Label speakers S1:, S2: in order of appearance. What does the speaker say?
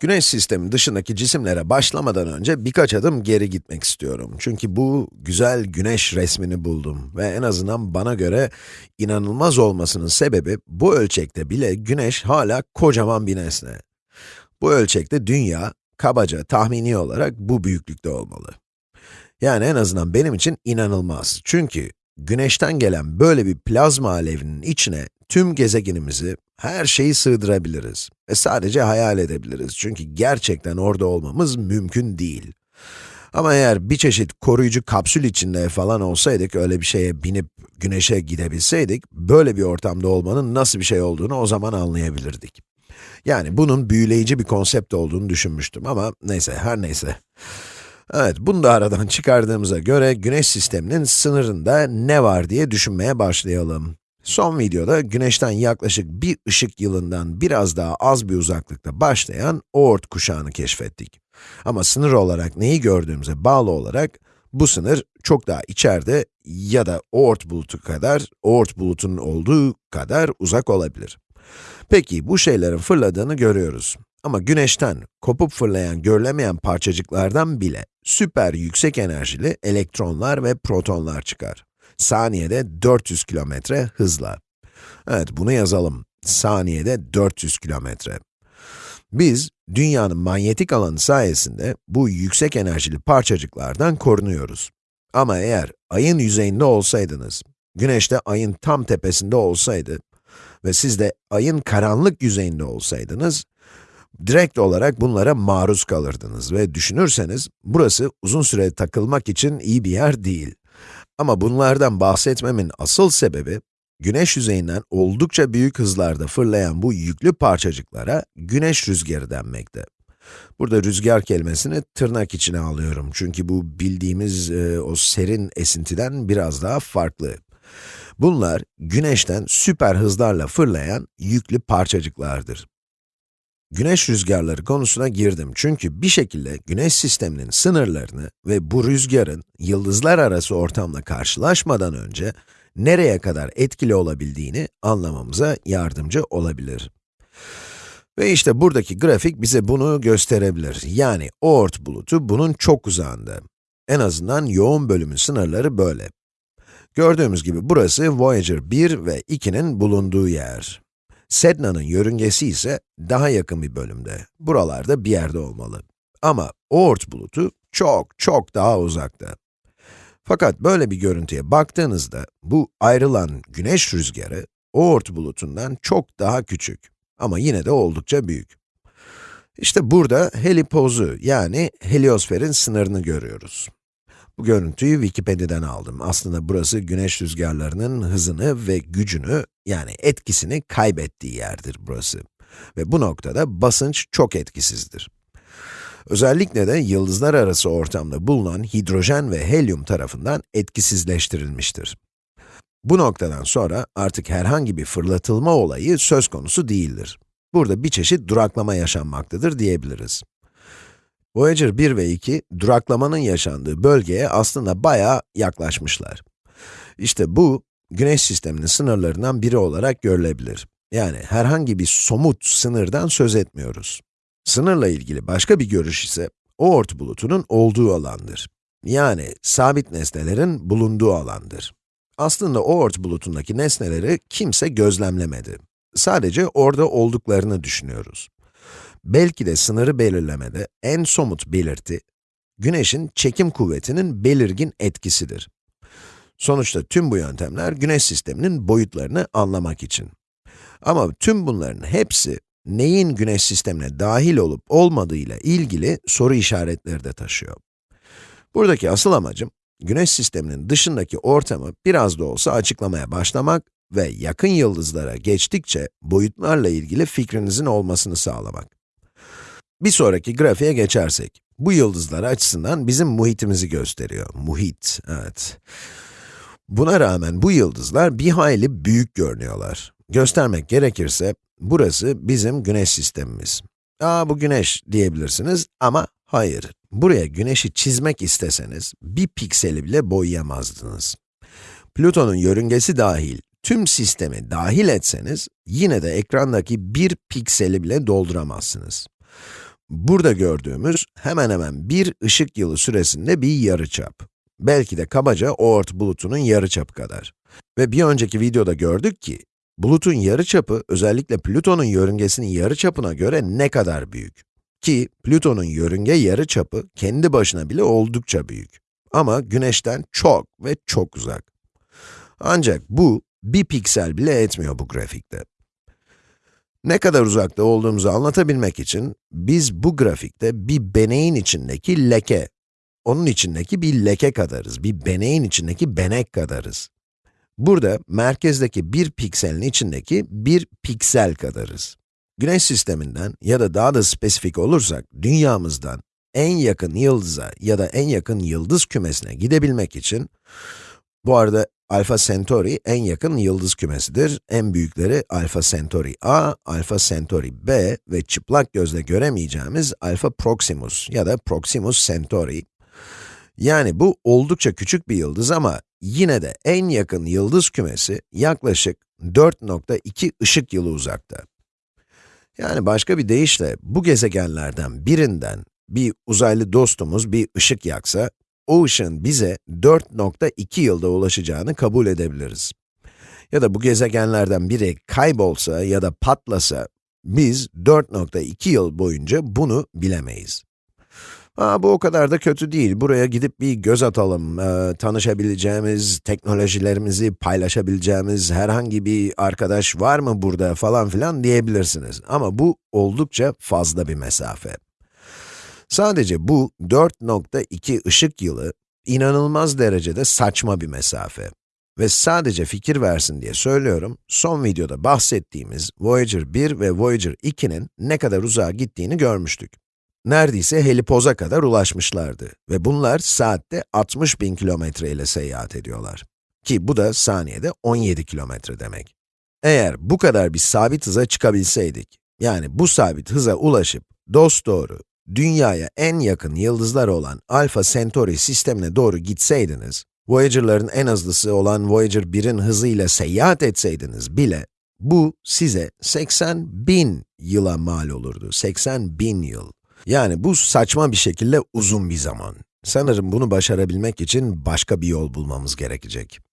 S1: Güneş sistemi dışındaki cisimlere başlamadan önce birkaç adım geri gitmek istiyorum. Çünkü bu güzel güneş resmini buldum ve en azından bana göre inanılmaz olmasının sebebi bu ölçekte bile güneş hala kocaman bir nesne. Bu ölçekte dünya, kabaca tahmini olarak bu büyüklükte olmalı. Yani en azından benim için inanılmaz. Çünkü güneşten gelen böyle bir plazma alevinin içine tüm gezegenimizi, her şeyi sığdırabiliriz. Ve sadece hayal edebiliriz. Çünkü gerçekten orada olmamız mümkün değil. Ama eğer bir çeşit koruyucu kapsül içinde falan olsaydık, öyle bir şeye binip güneşe gidebilseydik, böyle bir ortamda olmanın nasıl bir şey olduğunu o zaman anlayabilirdik. Yani bunun büyüleyici bir konsept olduğunu düşünmüştüm ama neyse, her neyse. Evet, bunu da aradan çıkardığımıza göre güneş sisteminin sınırında ne var diye düşünmeye başlayalım. Son videoda güneşten yaklaşık bir ışık yılından biraz daha az bir uzaklıkta başlayan Oort kuşağını keşfettik. Ama sınır olarak neyi gördüğümüze bağlı olarak bu sınır çok daha içeride ya da Oort bulutu kadar, Oort bulutunun olduğu kadar uzak olabilir. Peki bu şeylerin fırladığını görüyoruz. Ama güneşten kopup fırlayan görülemeyen parçacıklardan bile süper yüksek enerjili elektronlar ve protonlar çıkar saniyede 400 kilometre hızla. Evet, bunu yazalım. Saniyede 400 kilometre. Biz, dünyanın manyetik alanı sayesinde bu yüksek enerjili parçacıklardan korunuyoruz. Ama eğer ayın yüzeyinde olsaydınız, güneş de ayın tam tepesinde olsaydı ve siz de ayın karanlık yüzeyinde olsaydınız, direkt olarak bunlara maruz kalırdınız ve düşünürseniz, burası uzun süre takılmak için iyi bir yer değil. Ama bunlardan bahsetmemin asıl sebebi, güneş yüzeyinden oldukça büyük hızlarda fırlayan bu yüklü parçacıklara güneş rüzgarı denmekte. Burada rüzgar kelimesini tırnak içine alıyorum çünkü bu bildiğimiz e, o serin esintiden biraz daha farklı. Bunlar, güneşten süper hızlarla fırlayan yüklü parçacıklardır. Güneş rüzgarları konusuna girdim çünkü bir şekilde güneş sisteminin sınırlarını ve bu rüzgarın yıldızlar arası ortamla karşılaşmadan önce nereye kadar etkili olabildiğini anlamamıza yardımcı olabilir. Ve işte buradaki grafik bize bunu gösterebilir. Yani Oort bulutu bunun çok uzağında. En azından yoğun bölümün sınırları böyle. Gördüğümüz gibi burası Voyager 1 ve 2'nin bulunduğu yer. Sedna'nın yörüngesi ise daha yakın bir bölümde, buralarda bir yerde olmalı. Ama Oort bulutu çok çok daha uzakta. Fakat böyle bir görüntüye baktığınızda, bu ayrılan güneş rüzgarı, Oort bulutundan çok daha küçük. Ama yine de oldukça büyük. İşte burada helipozu, yani heliosferin sınırını görüyoruz. Bu görüntüyü Wikipedia'dan aldım. Aslında burası güneş rüzgarlarının hızını ve gücünü, yani etkisini kaybettiği yerdir burası. Ve bu noktada basınç çok etkisizdir. Özellikle de yıldızlar arası ortamda bulunan hidrojen ve helyum tarafından etkisizleştirilmiştir. Bu noktadan sonra artık herhangi bir fırlatılma olayı söz konusu değildir. Burada bir çeşit duraklama yaşanmaktadır diyebiliriz. Voyager 1 ve 2, duraklamanın yaşandığı bölgeye aslında bayağı yaklaşmışlar. İşte bu, güneş sisteminin sınırlarından biri olarak görülebilir. Yani herhangi bir somut sınırdan söz etmiyoruz. Sınırla ilgili başka bir görüş ise, Oort bulutunun olduğu alandır. Yani sabit nesnelerin bulunduğu alandır. Aslında Oort bulutundaki nesneleri kimse gözlemlemedi. Sadece orada olduklarını düşünüyoruz. Belki de sınırı belirlemede en somut belirti, güneşin çekim kuvvetinin belirgin etkisidir. Sonuçta tüm bu yöntemler güneş sisteminin boyutlarını anlamak için. Ama tüm bunların hepsi, neyin güneş sistemine dahil olup olmadığıyla ilgili soru işaretleri de taşıyor. Buradaki asıl amacım, güneş sisteminin dışındaki ortamı biraz da olsa açıklamaya başlamak ve yakın yıldızlara geçtikçe boyutlarla ilgili fikrinizin olmasını sağlamak. Bir sonraki grafiğe geçersek, bu yıldızlar açısından bizim muhitimizi gösteriyor. Muhit, evet. Buna rağmen bu yıldızlar bir hayli büyük görünüyorlar. Göstermek gerekirse, burası bizim güneş sistemimiz. Aa bu güneş diyebilirsiniz ama hayır. Buraya güneşi çizmek isteseniz, bir pikseli bile boyayamazdınız. Plüton'un yörüngesi dahil, tüm sistemi dahil etseniz, yine de ekrandaki bir pikseli bile dolduramazsınız. burada gördüğümüz hemen hemen bir ışık yılı süresinde bir yarıçap. Belki de kabaca Oort bulutunun yarıçapı kadar. Ve bir önceki videoda gördük ki, bulutun yarıçapı özellikle Plüton'un yörüngesinin yarıçapına göre ne kadar büyük. Ki Plüton'un yörünge yarıçapı kendi başına bile oldukça büyük. Ama Güneş'ten çok ve çok uzak. Ancak bu, bir piksel bile etmiyor bu grafikte. Ne kadar uzakta olduğumuzu anlatabilmek için, biz bu grafikte bir beneğin içindeki leke, onun içindeki bir leke kadarız, bir beneğin içindeki benek kadarız. Burada, merkezdeki bir pikselin içindeki bir piksel kadarız. Güneş sisteminden ya da daha da spesifik olursak, dünyamızdan en yakın yıldıza ya da en yakın yıldız kümesine gidebilmek için, bu arada Alfa Centauri en yakın yıldız kümesidir. En büyükleri Alfa Centauri A, Alfa Centauri B ve çıplak gözle göremeyeceğimiz Alfa Proximus ya da Proximus Centauri. Yani bu oldukça küçük bir yıldız ama yine de en yakın yıldız kümesi yaklaşık 4.2 ışık yılı uzakta. Yani başka bir deyişle bu gezegenlerden birinden bir uzaylı dostumuz bir ışık yaksa, o ışığın bize 4.2 yılda ulaşacağını kabul edebiliriz. Ya da bu gezegenlerden biri kaybolsa ya da patlasa, biz 4.2 yıl boyunca bunu bilemeyiz. Aa, bu o kadar da kötü değil. Buraya gidip bir göz atalım. Ee, tanışabileceğimiz, teknolojilerimizi paylaşabileceğimiz herhangi bir arkadaş var mı burada falan filan diyebilirsiniz. Ama bu oldukça fazla bir mesafe. Sadece bu 4.2 ışık yılı inanılmaz derecede saçma bir mesafe. Ve sadece fikir versin diye söylüyorum, son videoda bahsettiğimiz Voyager 1 ve Voyager 2'nin ne kadar uzağa gittiğini görmüştük. Neredeyse helipoza kadar ulaşmışlardı ve bunlar saatte 60 bin kilometre ile seyahat ediyorlar. Ki bu da saniyede 17 kilometre demek. Eğer bu kadar bir sabit hıza çıkabilseydik, yani bu sabit hıza ulaşıp dosdoğru dünyaya en yakın yıldızlar olan Alpha Centauri sistemine doğru gitseydiniz, Voyager'ların en hızlısı olan Voyager 1'in hızıyla seyahat etseydiniz bile, bu size 80 bin yıla mal olurdu, 80 bin yıl. Yani bu saçma bir şekilde uzun bir zaman. Sanırım bunu başarabilmek için başka bir yol bulmamız gerekecek.